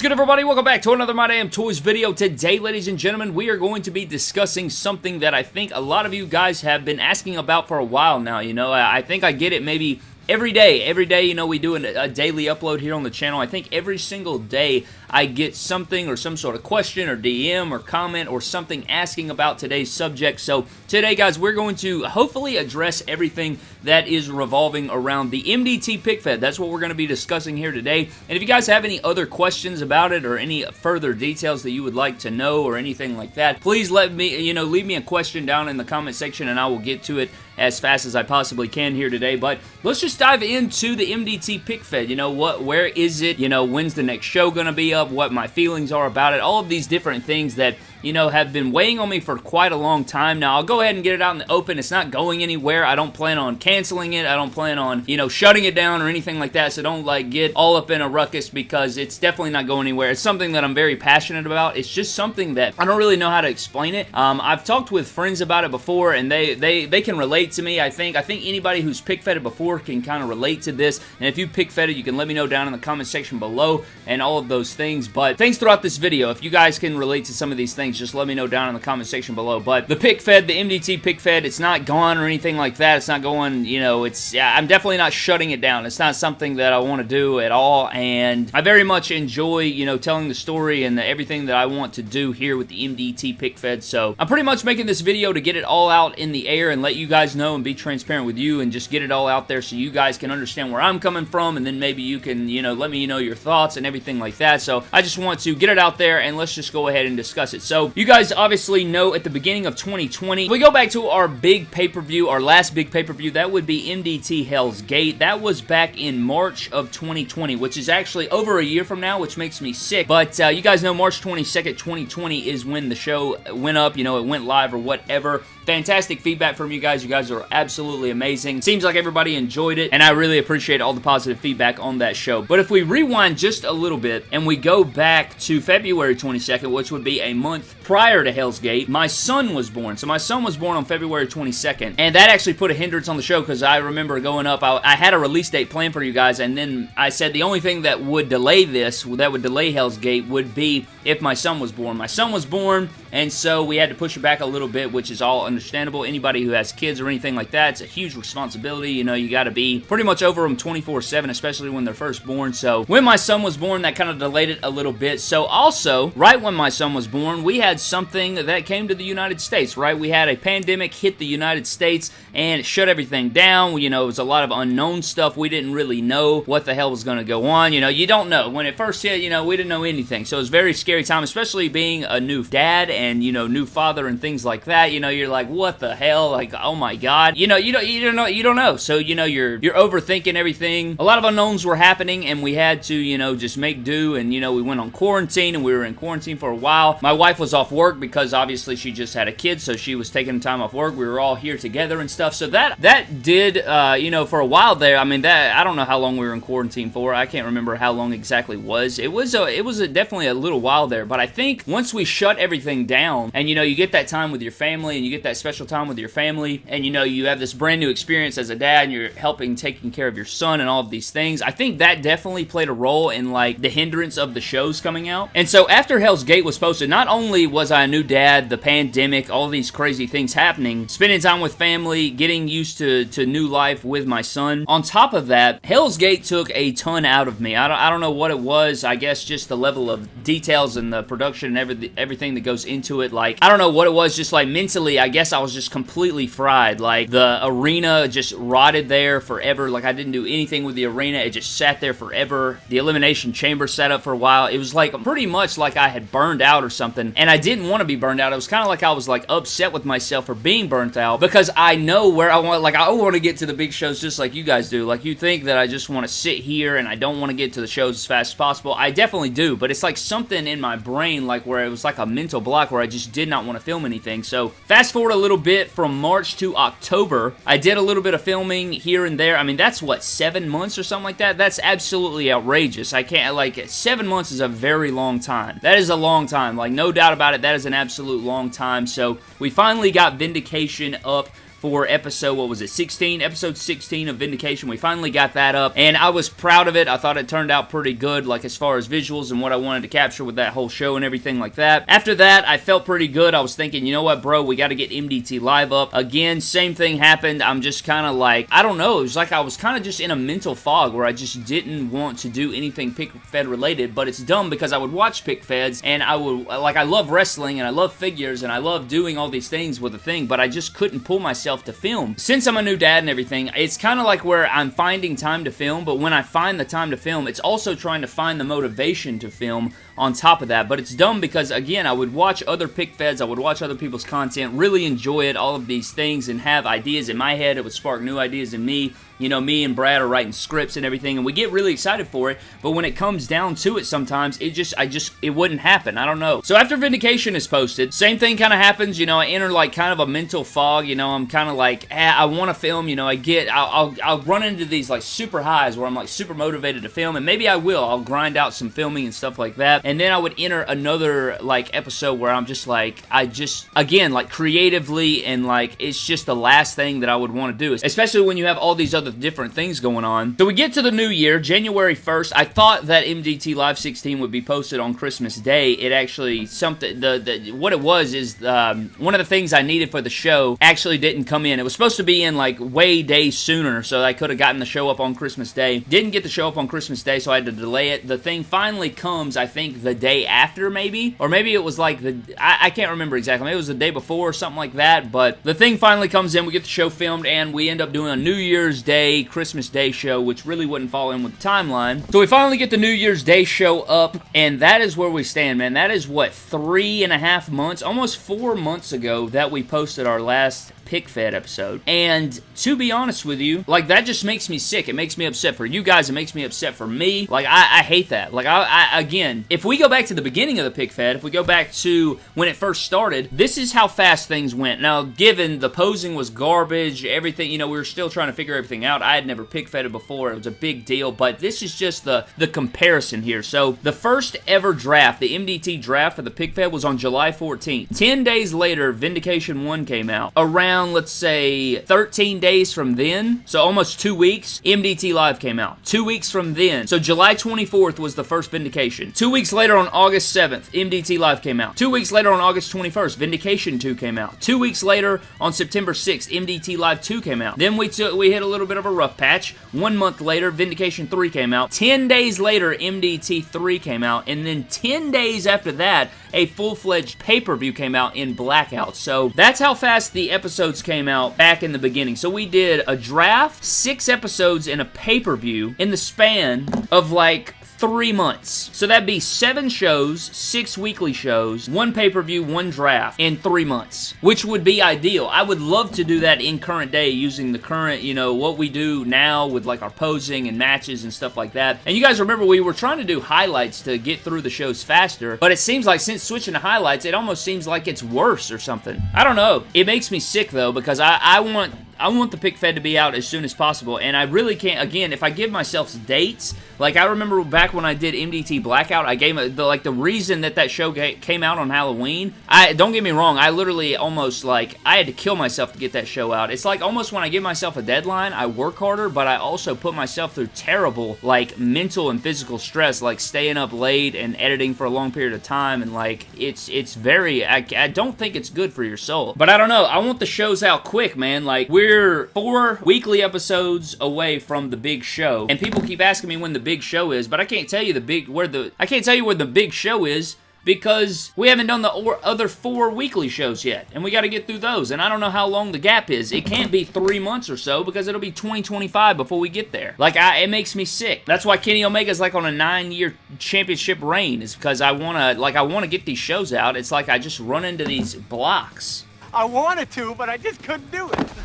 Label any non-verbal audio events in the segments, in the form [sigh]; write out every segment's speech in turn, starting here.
is good everybody? Welcome back to another My Damn Toys video. Today, ladies and gentlemen, we are going to be discussing something that I think a lot of you guys have been asking about for a while now, you know. I think I get it maybe every day, every day, you know, we do a daily upload here on the channel. I think every single day I get something or some sort of question or DM or comment or something asking about today's subject. So today, guys, we're going to hopefully address everything that is revolving around the MDT pic fed. That's what we're going to be discussing here today. And if you guys have any other questions about it or any further details that you would like to know or anything like that, please let me, you know, leave me a question down in the comment section and I will get to it as fast as I possibly can here today. But let's just dive into the MDT pic fed. You know, what, where is it? You know, when's the next show going to be up? What my feelings are about it? All of these different things that you know, have been weighing on me for quite a long time now. I'll go ahead and get it out in the open. It's not going anywhere. I don't plan on canceling it. I don't plan on, you know, shutting it down or anything like that. So don't, like, get all up in a ruckus because it's definitely not going anywhere. It's something that I'm very passionate about. It's just something that I don't really know how to explain it. Um, I've talked with friends about it before and they, they, they can relate to me, I think. I think anybody who's pic fed before can kind of relate to this. And if you pic fed you can let me know down in the comment section below and all of those things. But things throughout this video. If you guys can relate to some of these things, just let me know down in the comment section below. But the pic fed, the MDT pic fed, it's not gone or anything like that. It's not going, you know, it's, I'm definitely not shutting it down. It's not something that I want to do at all. And I very much enjoy, you know, telling the story and the, everything that I want to do here with the MDT pic fed. So I'm pretty much making this video to get it all out in the air and let you guys know and be transparent with you and just get it all out there so you guys can understand where I'm coming from and then maybe you can, you know, let me know your thoughts and everything like that. So I just want to get it out there and let's just go ahead and discuss it. So you guys obviously know at the beginning of 2020, we go back to our big pay-per-view, our last big pay-per-view, that would be MDT Hell's Gate. That was back in March of 2020, which is actually over a year from now, which makes me sick. But uh, you guys know March 22nd, 2020 is when the show went up, you know, it went live or whatever. Fantastic feedback from you guys. You guys are absolutely amazing. Seems like everybody enjoyed it, and I really appreciate all the positive feedback on that show. But if we rewind just a little bit and we go back to February 22nd, which would be a month prior to Hell's Gate, my son was born. So my son was born on February 22nd, and that actually put a hindrance on the show because I remember going up, I, I had a release date planned for you guys, and then I said the only thing that would delay this, that would delay Hell's Gate, would be if my son was born. My son was born, and so we had to push it back a little bit, which is all understandable. Anybody who has kids or anything like that, it's a huge responsibility. You know, you got to be pretty much over them 24-7, especially when they're first born. So when my son was born, that kind of delayed it a little bit. So also, right when my son was born, we had something that came to the United States, right? We had a pandemic hit the United States and it shut everything down. You know, it was a lot of unknown stuff. We didn't really know what the hell was going to go on. You know, you don't know. When it first hit, you know, we didn't know anything. So it was very scary time, especially being a new dad and, you know, new father and things like that. You know, you're like, what the hell? Like, oh my god. You know, you don't, you don't know, you don't know. So, you know, you're, you're overthinking everything. A lot of unknowns were happening and we had to, you know, just make do and, you know, we went on quarantine and we were in quarantine for a while. My wife was off work because obviously she just had a kid, so she was taking time off work. We were all here together and stuff. So that, that did, uh, you know, for a while there, I mean, that, I don't know how long we were in quarantine for. I can't remember how long exactly was. It was, a, it was a, definitely a little while there, but I think once we shut everything down and, you know, you get that time with your family and you get that special time with your family and, you know, you have this brand new experience as a dad and you're helping taking care of your son and all of these things, I think that definitely played a role in, like, the hindrance of the shows coming out. And so after Hell's Gate was posted, not only was I a new dad, the pandemic, all these crazy things happening, spending time with family, getting used to, to new life with my son. On top of that, Hell's Gate took a ton out of me. I don't, I don't know what it was. I guess just the level of details and the production and every, everything that goes into it. Like, I don't know what it was. Just like mentally, I guess I was just completely fried. Like, the arena just rotted there forever. Like, I didn't do anything with the arena. It just sat there forever. The Elimination Chamber sat up for a while. It was like pretty much like I had burned out or something. And I didn't want to be burned out. It was kind of like I was like upset with myself for being burnt out because I know where I want, like, I want to get to the big shows just like you guys do. Like, you think that I just want to sit here and I don't want to get to the shows as fast as possible. I definitely do, but it's like something in my brain, like, where it was like a mental block where I just did not want to film anything. So, fast forward a little bit from March to October, I did a little bit of filming here and there. I mean, that's what, seven months or something like that? That's absolutely outrageous. I can't, like, seven months is a very long time. That is a long time. Like, no doubt about it, that is an absolute long time. So, we finally got Vindication up for episode, what was it, 16? Episode 16 of Vindication. We finally got that up, and I was proud of it. I thought it turned out pretty good, like as far as visuals and what I wanted to capture with that whole show and everything like that. After that, I felt pretty good. I was thinking, you know what, bro, we got to get MDT Live up. Again, same thing happened. I'm just kind of like, I don't know, it was like I was kind of just in a mental fog where I just didn't want to do anything Pic Fed related, but it's dumb because I would watch Pic Feds and I would, like, I love wrestling and I love figures and I love doing all these things with a thing, but I just couldn't pull myself to film. Since I'm a new dad and everything, it's kind of like where I'm finding time to film, but when I find the time to film, it's also trying to find the motivation to film on top of that. But it's dumb because, again, I would watch other pic feds, I would watch other people's content, really enjoy it, all of these things, and have ideas in my head. It would spark new ideas in me. You know, me and Brad are writing scripts and everything, and we get really excited for it, but when it comes down to it sometimes, it just, I just, it wouldn't happen. I don't know. So after Vindication is posted, same thing kind of happens, you know, I enter like kind of a mental fog, you know, I'm kind of like, eh, I want to film, you know, I get, I'll, I'll, I'll run into these like super highs where I'm like super motivated to film, and maybe I will. I'll grind out some filming and stuff like that, and then I would enter another like episode where I'm just like, I just, again, like creatively and like, it's just the last thing that I would want to do, especially when you have all these other different things going on. So we get to the new year, January 1st. I thought that MDT Live 16 would be posted on Christmas Day. It actually, something, the, the what it was is um, one of the things I needed for the show actually didn't come in. It was supposed to be in like way days sooner, so I could have gotten the show up on Christmas Day. Didn't get the show up on Christmas Day, so I had to delay it. The thing finally comes, I think, the day after, maybe, or maybe it was like the, I, I can't remember exactly. Maybe it was the day before or something like that, but the thing finally comes in. We get the show filmed, and we end up doing a New Year's Day Christmas Day show, which really wouldn't fall in with the timeline. So we finally get the New Year's Day show up, and that is where we stand, man. That is, what, three and a half months, almost four months ago that we posted our last pic fed episode. And to be honest with you, like that just makes me sick. It makes me upset for you guys. It makes me upset for me. Like I, I hate that. Like I, I, again, if we go back to the beginning of the pic fed, if we go back to when it first started, this is how fast things went. Now, given the posing was garbage, everything, you know, we were still trying to figure everything out. I had never pic fed it before. It was a big deal, but this is just the the comparison here. So the first ever draft, the MDT draft for the pic fed was on July 14th. 10 days later, Vindication 1 came out. Around around, let's say, 13 days from then, so almost two weeks, MDT Live came out. Two weeks from then, so July 24th was the first Vindication. Two weeks later on August 7th, MDT Live came out. Two weeks later on August 21st, Vindication 2 came out. Two weeks later on September 6th, MDT Live 2 came out. Then we took we hit a little bit of a rough patch. One month later, Vindication 3 came out. 10 days later, MDT 3 came out. And then 10 days after that, a full-fledged pay-per-view came out in Blackout. So that's how fast the episodes came out back in the beginning. So we did a draft, six episodes, and a pay-per-view in the span of like three months. So that'd be seven shows, six weekly shows, one pay-per-view, one draft in three months, which would be ideal. I would love to do that in current day using the current, you know, what we do now with like our posing and matches and stuff like that. And you guys remember we were trying to do highlights to get through the shows faster, but it seems like since switching to highlights, it almost seems like it's worse or something. I don't know. It makes me sick though because I, I want I want the pic fed to be out as soon as possible, and I really can't, again, if I give myself dates, like I remember back when I did MDT Blackout, I gave the, like the reason that that show came out on Halloween, I don't get me wrong, I literally almost like, I had to kill myself to get that show out. It's like almost when I give myself a deadline, I work harder, but I also put myself through terrible, like, mental and physical stress, like staying up late and editing for a long period of time, and like, it's, it's very, I, I don't think it's good for your soul. But I don't know, I want the shows out quick, man, like, we're we're four weekly episodes away from the big show, and people keep asking me when the big show is, but I can't tell you the big where the I can't tell you where the big show is because we haven't done the other four weekly shows yet, and we got to get through those, and I don't know how long the gap is. It can't be three months or so, because it'll be 2025 before we get there. Like, I, it makes me sick. That's why Kenny Omega's like on a nine-year championship reign, is because I want to, like, I want to get these shows out. It's like I just run into these blocks. I wanted to, but I just couldn't do it. [laughs]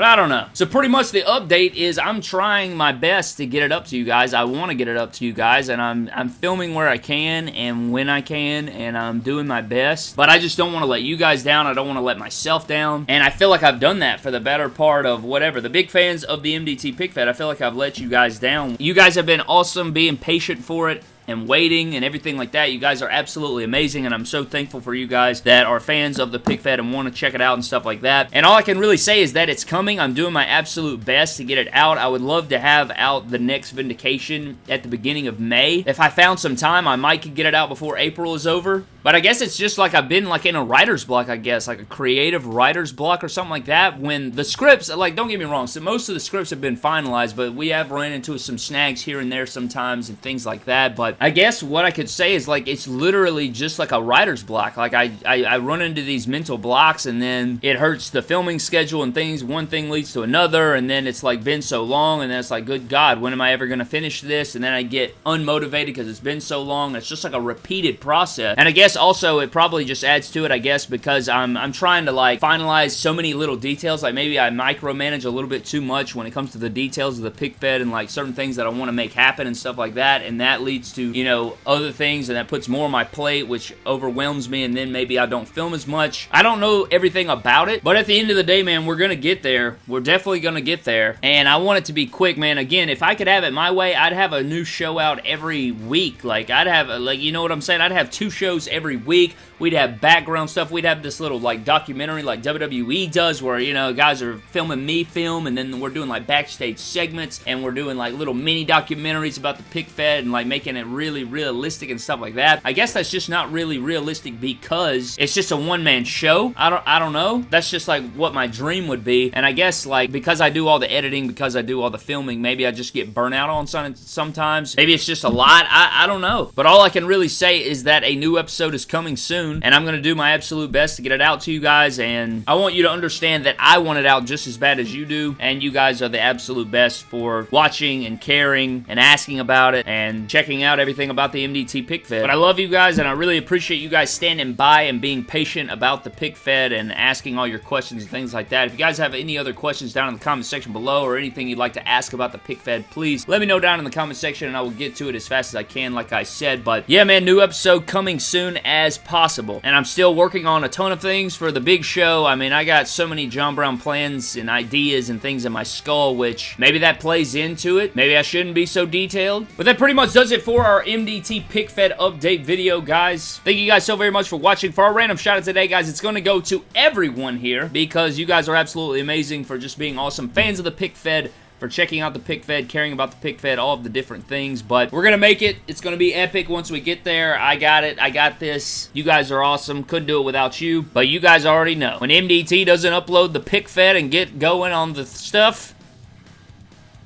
But I don't know. So pretty much the update is I'm trying my best to get it up to you guys. I want to get it up to you guys, and I'm, I'm filming where I can and when I can, and I'm doing my best. But I just don't want to let you guys down. I don't want to let myself down. And I feel like I've done that for the better part of whatever. The big fans of the MDT Pick I feel like I've let you guys down. You guys have been awesome being patient for it and waiting and everything like that. You guys are absolutely amazing, and I'm so thankful for you guys that are fans of the Pic Fed and want to check it out and stuff like that. And all I can really say is that it's coming. I'm doing my absolute best to get it out. I would love to have out the next Vindication at the beginning of May. If I found some time, I might could get it out before April is over. But I guess it's just like I've been like in a writer's block, I guess, like a creative writer's block or something like that. When the scripts, like, don't get me wrong, so most of the scripts have been finalized, but we have run into some snags here and there sometimes and things like that. But I guess what I could say is like it's literally just like a writer's block. Like I, I, I run into these mental blocks and then it hurts the filming schedule and things. One thing leads to another, and then it's like been so long, and then it's like, good God, when am I ever gonna finish this? And then I get unmotivated because it's been so long. It's just like a repeated process. And I guess also it probably just adds to it, I guess, because I'm I'm trying to like finalize so many little details. Like maybe I micromanage a little bit too much when it comes to the details of the pic fed and like certain things that I want to make happen and stuff like that. And that leads to, you know, other things and that puts more on my plate, which overwhelms me, and then maybe I don't film as much. I don't know everything about it, but at the end of the day, man, we're gonna get there. We're definitely gonna get there. And I want it to be quick, man. Again, if I could have it my way, I'd have a new show out every week. Like I'd have like you know what I'm saying? I'd have two shows every week. We'd have background stuff. We'd have this little like documentary like WWE does where, you know, guys are filming me film and then we're doing like backstage segments and we're doing like little mini documentaries about the pic fed and like making it really realistic and stuff like that. I guess that's just not really realistic because it's just a one-man show. I don't I don't know. That's just like what my dream would be. And I guess like because I do all the editing, because I do all the filming, maybe I just get burnt out on some sometimes. Maybe it's just a lot. I, I don't know. But all I can really say is that a new episode is coming soon and I'm going to do my absolute best to get it out to you guys and I want you to understand that I want it out just as bad as you do and you guys are the absolute best for watching and caring and asking about it and checking out everything about the MDT pic fed. But I love you guys and I really appreciate you guys standing by and being patient about the pic fed and asking all your questions and things like that. If you guys have any other questions down in the comment section below or anything you'd like to ask about the pic fed, please let me know down in the comment section and I will get to it as fast as I can like I said. But yeah man, new episode coming soon as possible. And I'm still working on a ton of things for the big show. I mean, I got so many John Brown plans and ideas and things in my skull, which maybe that plays into it. Maybe I shouldn't be so detailed. But that pretty much does it for our MDT pic fed update video, guys. Thank you guys so very much for watching. For our random shout out today, guys, it's going to go to everyone here because you guys are absolutely amazing for just being awesome fans of the pic fed for checking out the pic fed, caring about the pic fed, all of the different things. But we're going to make it. It's going to be epic once we get there. I got it. I got this. You guys are awesome. Couldn't do it without you. But you guys already know. When MDT doesn't upload the pic fed and get going on the stuff,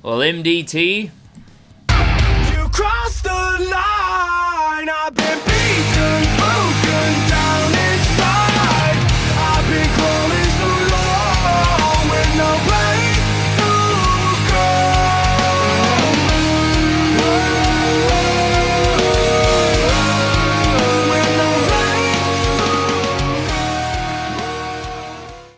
well, MDT... You crossed the line, I've been beaten